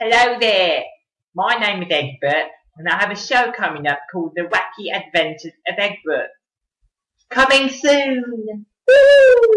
Hello there, my name is Egbert and I have a show coming up called The Wacky Adventures of Egbert. Coming soon! Woo!